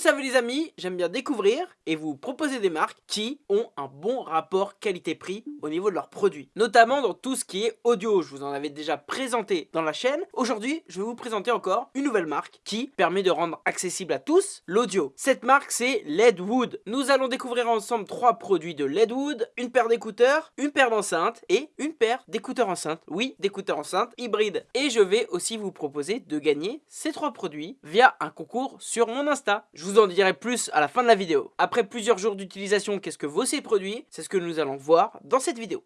le savez les amis, j'aime bien découvrir et vous proposer des marques qui ont un bon rapport qualité-prix au niveau de leurs produits. Notamment dans tout ce qui est audio, je vous en avais déjà présenté dans la chaîne. Aujourd'hui, je vais vous présenter encore une nouvelle marque qui permet de rendre accessible à tous l'audio. Cette marque c'est Ledwood. Nous allons découvrir ensemble trois produits de Ledwood, une paire d'écouteurs, une paire d'enceintes et une paire d'écouteurs enceintes. Oui, d'écouteurs enceintes hybrides. Et je vais aussi vous proposer de gagner ces trois produits via un concours sur mon Insta. En dirai plus à la fin de la vidéo. Après plusieurs jours d'utilisation, qu'est-ce que vaut ces produits? C'est ce que nous allons voir dans cette vidéo.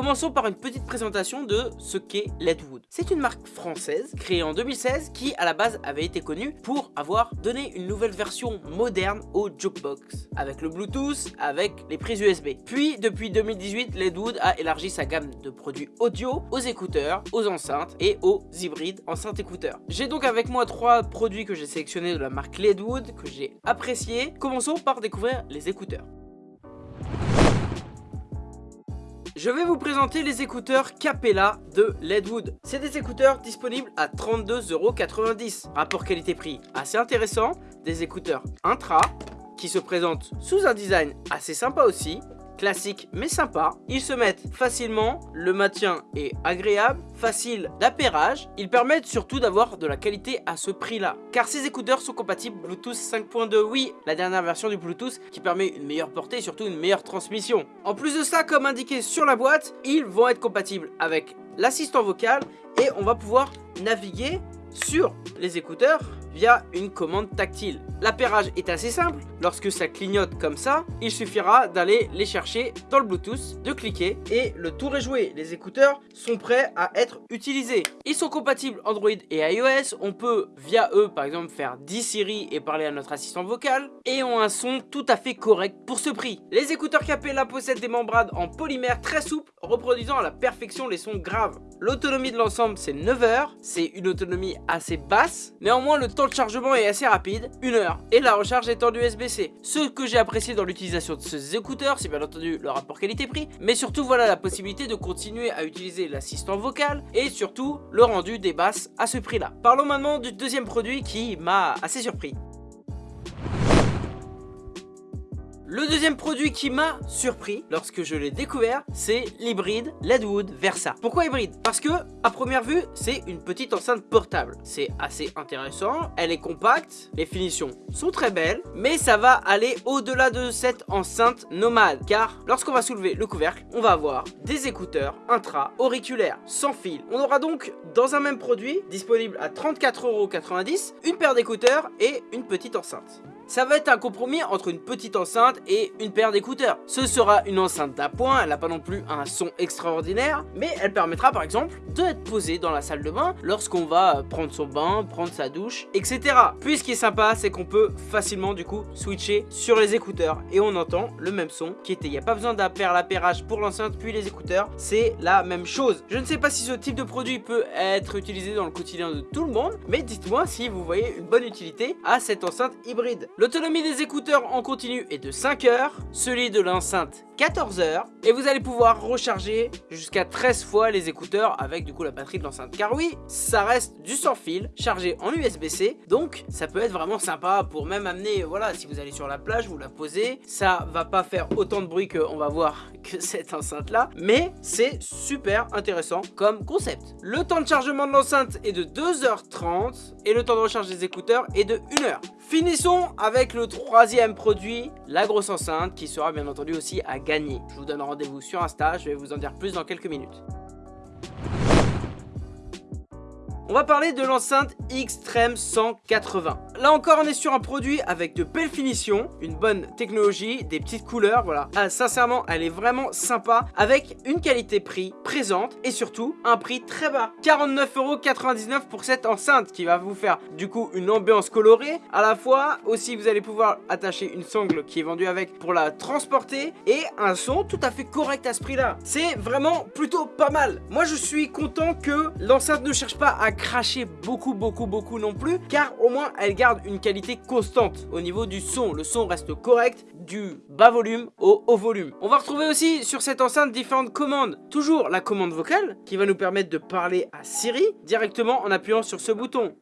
Commençons par une petite présentation de ce qu'est Ledwood. C'est une marque française créée en 2016 qui à la base avait été connue pour avoir donné une nouvelle version moderne au jukebox avec le Bluetooth, avec les prises USB. Puis depuis 2018, Ledwood a élargi sa gamme de produits audio aux écouteurs, aux enceintes et aux hybrides enceintes écouteurs. J'ai donc avec moi trois produits que j'ai sélectionnés de la marque Ledwood que j'ai appréciés. Commençons par découvrir les écouteurs. Je vais vous présenter les écouteurs Capella de Ledwood. C'est des écouteurs disponibles à 32,90€. Rapport qualité-prix assez intéressant. Des écouteurs intra qui se présentent sous un design assez sympa aussi classique mais sympa. Ils se mettent facilement, le maintien est agréable, facile d'appairage. Ils permettent surtout d'avoir de la qualité à ce prix là. Car ces écouteurs sont compatibles Bluetooth 5.2, oui, la dernière version du Bluetooth qui permet une meilleure portée et surtout une meilleure transmission. En plus de ça, comme indiqué sur la boîte, ils vont être compatibles avec l'assistant vocal et on va pouvoir naviguer sur les écouteurs via une commande tactile. L'appairage est assez simple, lorsque ça clignote comme ça, il suffira d'aller les chercher dans le Bluetooth, de cliquer et le tour est joué. Les écouteurs sont prêts à être utilisés. Ils sont compatibles Android et iOS, on peut via eux par exemple faire 10 Siri et parler à notre assistant vocal et ont un son tout à fait correct pour ce prix. Les écouteurs Capella possèdent des membranes en polymère très souples, reproduisant à la perfection les sons graves. L'autonomie de l'ensemble c'est 9 heures, c'est une autonomie assez basse, néanmoins le temps de chargement est assez rapide, 1 heure, et la recharge est en USB-C. Ce que j'ai apprécié dans l'utilisation de ces écouteurs, c'est bien entendu le rapport qualité-prix, mais surtout voilà la possibilité de continuer à utiliser l'assistant vocal, et surtout le rendu des basses à ce prix-là. Parlons maintenant du deuxième produit qui m'a assez surpris. Le deuxième produit qui m'a surpris lorsque je l'ai découvert, c'est l'hybride Ledwood Versa. Pourquoi hybride? Parce que, à première vue, c'est une petite enceinte portable. C'est assez intéressant, elle est compacte, les finitions sont très belles, mais ça va aller au-delà de cette enceinte nomade. Car lorsqu'on va soulever le couvercle, on va avoir des écouteurs intra-auriculaires sans fil. On aura donc dans un même produit, disponible à 34,90€, une paire d'écouteurs et une petite enceinte. Ça va être un compromis entre une petite enceinte et une paire d'écouteurs. Ce sera une enceinte d'appoint, elle n'a pas non plus un son extraordinaire, mais elle permettra par exemple d'être posée dans la salle de bain lorsqu'on va prendre son bain, prendre sa douche, etc. Puis ce qui est sympa, c'est qu'on peut facilement du coup switcher sur les écouteurs et on entend le même son qui était. Il n'y a pas besoin d'un l'appairage pour l'enceinte puis les écouteurs, c'est la même chose. Je ne sais pas si ce type de produit peut être utilisé dans le quotidien de tout le monde, mais dites-moi si vous voyez une bonne utilité à cette enceinte hybride. L'autonomie des écouteurs en continu est de 5 heures, celui de l'enceinte 14 heures et vous allez pouvoir recharger jusqu'à 13 fois les écouteurs avec du coup la batterie de l'enceinte. Car oui ça reste du sans fil chargé en USB-C donc ça peut être vraiment sympa pour même amener voilà si vous allez sur la plage vous la posez. Ça va pas faire autant de bruit qu'on va voir que cette enceinte là mais c'est super intéressant comme concept. Le temps de chargement de l'enceinte est de 2h30 et le temps de recharge des écouteurs est de 1 heure finissons avec le troisième produit la grosse enceinte qui sera bien entendu aussi à je vous donne rendez-vous sur Insta, je vais vous en dire plus dans quelques minutes. On va parler de l'enceinte Xtreme 180. Là encore, on est sur un produit avec de belles finitions, une bonne technologie, des petites couleurs, voilà. Ah, sincèrement, elle est vraiment sympa, avec une qualité-prix présente et surtout un prix très bas. 49,99€ pour cette enceinte qui va vous faire du coup une ambiance colorée. À la fois, aussi, vous allez pouvoir attacher une sangle qui est vendue avec pour la transporter et un son tout à fait correct à ce prix-là. C'est vraiment plutôt pas mal. Moi, je suis content que l'enceinte ne cherche pas à cracher beaucoup beaucoup beaucoup non plus car au moins elle garde une qualité constante au niveau du son. Le son reste correct du bas volume au haut volume. On va retrouver aussi sur cette enceinte différentes commandes. Toujours la commande vocale qui va nous permettre de parler à Siri directement en appuyant sur ce bouton.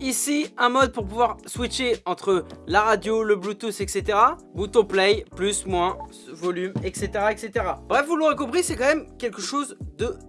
Ici, un mode pour pouvoir switcher entre la radio, le Bluetooth, etc. Bouton play, plus, moins, volume, etc. etc. Bref, vous l'aurez compris, c'est quand même quelque chose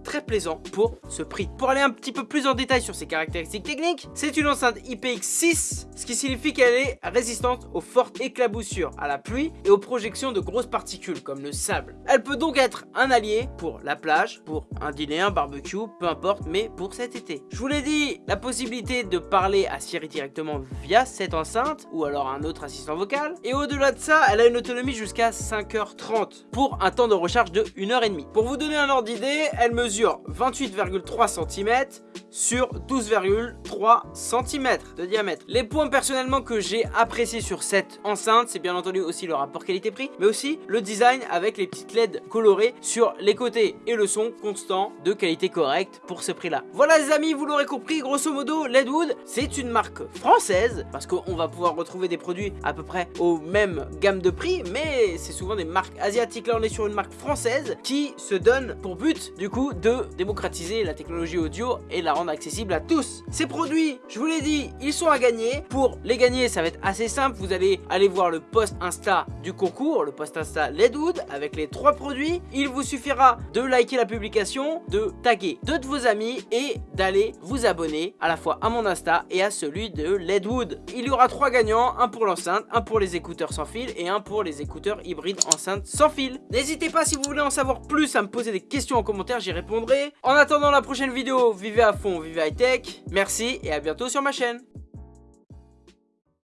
très plaisant pour ce prix. Pour aller un petit peu plus en détail sur ses caractéristiques techniques, c'est une enceinte IPX6, ce qui signifie qu'elle est résistante aux fortes éclaboussures, à la pluie et aux projections de grosses particules comme le sable. Elle peut donc être un allié pour la plage, pour un dîner, un barbecue, peu importe, mais pour cet été. Je vous l'ai dit, la possibilité de parler à Siri directement via cette enceinte ou alors un autre assistant vocal. Et au-delà de ça, elle a une autonomie jusqu'à 5h30 pour un temps de recharge de 1h30. Pour vous donner un ordre d'idée, elle mesure 28,3 cm sur 12,3 cm de diamètre. Les points personnellement que j'ai apprécié sur cette enceinte, c'est bien entendu aussi le rapport qualité-prix, mais aussi le design avec les petites LED colorées sur les côtés et le son constant de qualité correcte pour ce prix-là. Voilà les amis, vous l'aurez compris, grosso modo, Ledwood, c'est une marque française, parce qu'on va pouvoir retrouver des produits à peu près au même gamme de prix, mais c'est souvent des marques asiatiques. Là, on est sur une marque française qui se donne pour but, du de démocratiser la technologie audio et la rendre accessible à tous. Ces produits, je vous l'ai dit, ils sont à gagner. Pour les gagner, ça va être assez simple. Vous allez aller voir le post Insta du concours, le post Insta Ledwood, avec les trois produits. Il vous suffira de liker la publication, de taguer deux de vos amis et d'aller vous abonner à la fois à mon Insta et à celui de Ledwood. Il y aura trois gagnants, un pour l'enceinte, un pour les écouteurs sans fil et un pour les écouteurs hybrides enceinte sans fil. N'hésitez pas si vous voulez en savoir plus à me poser des questions en commentaire, j'y répondrai. En attendant la prochaine vidéo, vivez à fond, vivez high tech. Merci et à bientôt sur ma chaîne.